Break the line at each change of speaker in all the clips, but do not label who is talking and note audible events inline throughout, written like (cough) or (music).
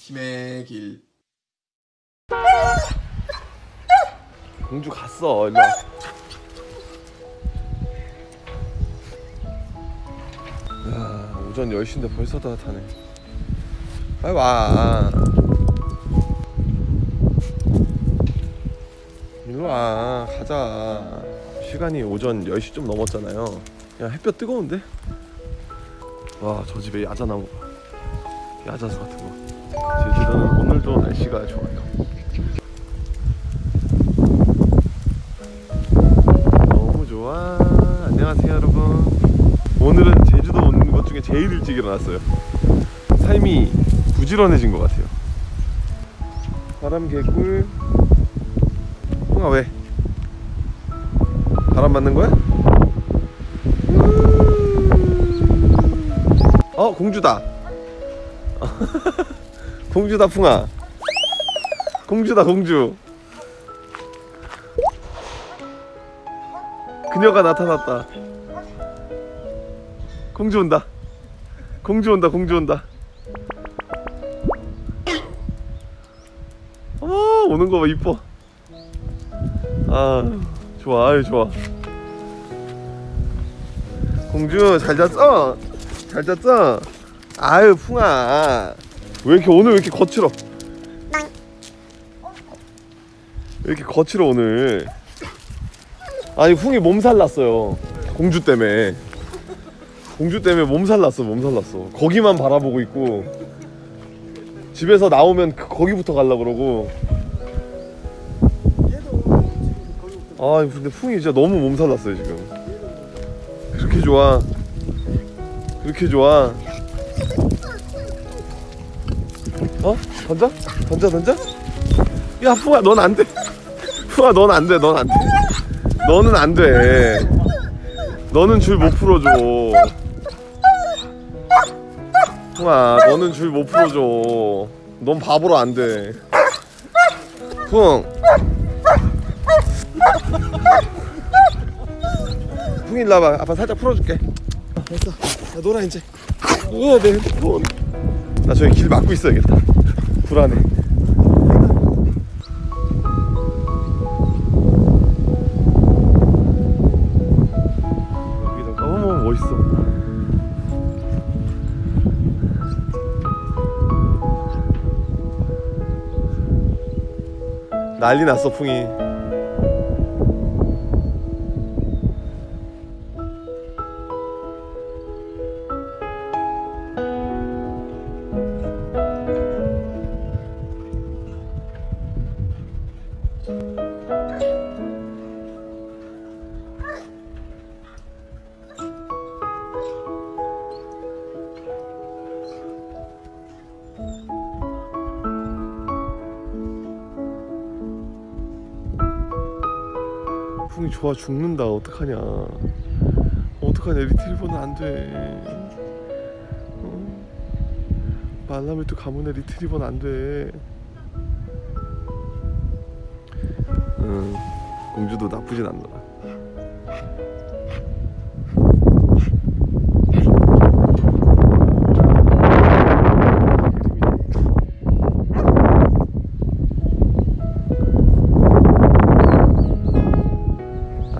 힘의 길.
공주 갔어 일로 와. 야 오전 10시인데 벌써 따뜻하네. 빨리 와. 일로 와. 가자. 시간이 오전 10시 좀 넘었잖아요 야 햇볕 뜨거운데? 와 저 집에 야자나무 봐 야자수 같은 거. 제주도는 오늘도 날씨가 좋아요. 너무 좋아. 안녕하세요 여러분. 오늘은 제주도 오는 것 중에 제일 일찍 일어났어요. 삶이 부지런해진 것 같아요. 바람 개꿀. 홍아 왜? 바람 맞는 거야? 어 공주다. (laughs) 공주다 풍아. 공주다 공주. 그녀가 나타났다. 공주 온다. 공주 온다 공주 온다. 어 오는 거 봐 이뻐. 아 좋아 아유 좋아. 공주 잘 잤어? 잘 잤어? 아유 풍아. 왜 이렇게 오늘 왜 이렇게 거칠어? 왜 이렇게 거칠어 오늘? 아니 풍이 몸살 났어요. 공주 때문에. 공주 때문에 몸살 났어 몸살 났어. 거기만 바라보고 있고. 집에서 나오면 그- 거기부터 갈라 그러고. 아 근데 풍이 진짜 너무 몸살 났어요 지금. 그렇게 좋아 그렇게 좋아? 어? 던져? 던져 던져? 야 풍아 넌 안돼. 풍아 (laughs) 넌 안돼 넌 안돼. 너는 안돼. 너는 줄 못 풀어줘. 풍아 너는 줄 못 풀어줘. 넌 바보로 안돼. 풍 풍이 일로 와봐. 아빠 살짝 풀어줄게. 됐어 나 놀아 이제. 우와 내 핸드폰 나 저기 길 막고 있어야겠다. 불안해. 여기다 어머 멋있어. 난리 났어 풍이 좋아 죽는다. 어떡하냐. 어떡하냐. 리트리버는 안돼. 어? 말라메또 가문의 리트리버는 안돼. 응. 공주도 나쁘진 않더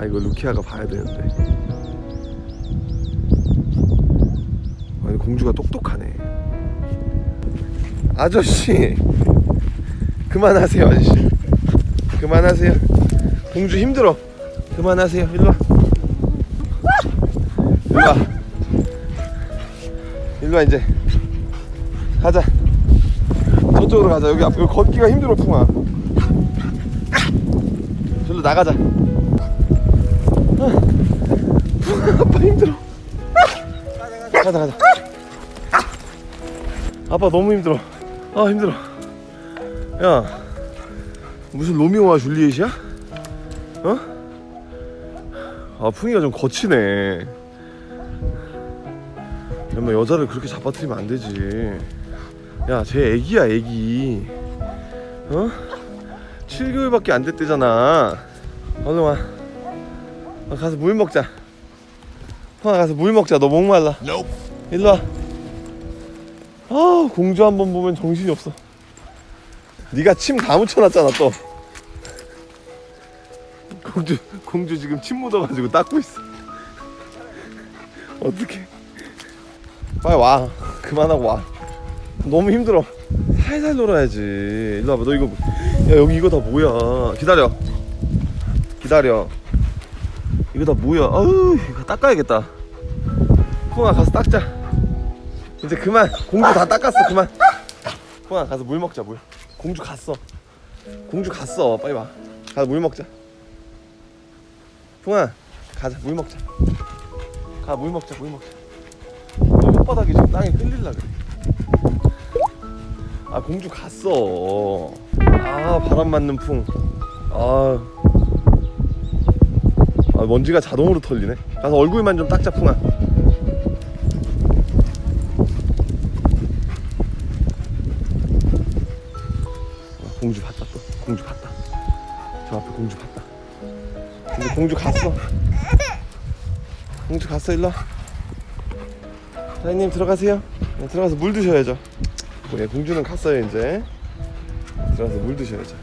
이거 루키아가 봐야 되는데. 아니 공주가 똑똑하네. 아저씨 그만하세요 아저씨. 그만하세요. 공주 힘들어. 그만하세요 일로와. 일로와. 일로와 이제. 가자. 저쪽으로 가자. 여기 앞 여기 걷기가 힘들어 풍아 절로 나가자 아빠 힘들어. 가자 가자. 아빠 너무 힘들어. 아 힘들어. 야 무슨 로미오와 줄리엣이야? 어? 아 풍이가 좀 거치네. 엄마 여자를 그렇게 잡아뜨리면 안 되지. 야쟤 애기야 애기. 어? 7개월밖에 안 됐대잖아. 얼른 와. 어, 가서 물 먹자 풍아 가서 물 먹자. 너 목말라. 일로 와. 아, 공주 한 번 보면 정신이 없어. 네가 침 다 묻혀놨잖아 또. 공주 공주 지금 침 묻어가지고 닦고 있어. 어떡해. 빨리 와. 그만하고 와. 너무 힘들어. 살살 놀아야지. 일로 와봐. 너 이거 야 여기 이거 다 뭐야? 기다려. 기다려 이거 다 뭐야 아우 이거 닦아야겠다. 풍아 가서 닦자. 이제 그만. 공주 다 닦았어 그만. 풍아 가서 물 먹자 물. 공주 갔어. 공주 갔어. 빨리 와. 가서 물 먹자. 풍아 가자. 물 먹자. 가 물 먹자 물 먹자. 너 혓바닥이 지금 땅에 끌릴라 그래. 아 공주 갔어. 아 바람 맞는 풍아 아, 먼지가 자동으로 털리네. 가서 얼굴만 좀 닦자 풍아. 아, 공주 봤다 또. 공주 봤다. 저 앞에 공주 봤다. 근데 공주 갔어. 공주 갔어 일로 와. 사장님 들어가세요. 네, 들어가서 물 드셔야죠. 네, 공주는 갔어요 이제. 들어가서 물 드셔야죠